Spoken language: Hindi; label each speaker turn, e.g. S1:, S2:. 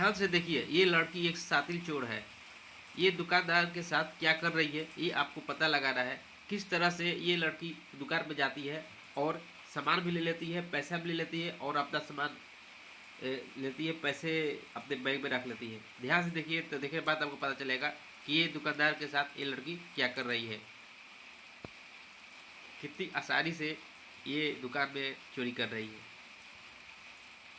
S1: ध्यान से देखिए, ये लड़की एक सातिल चोर है। ये दुकानदार के साथ क्या कर रही है, ये आपको पता लगाना है। किस तरह से ये लड़की दुकान पर जाती है और सामान भी ले लेती है, पैसा भी ले लेती है और अपना सामान लेती है, पैसे अपने बैग में रख लेती है। ध्यान से देखिए तो देखने बाद आपको पता चलेगा कि ये दुकानदार के साथ ये लड़की क्या कर रही है। कितनी आसानी से ये दुकान में चोरी कर रही है।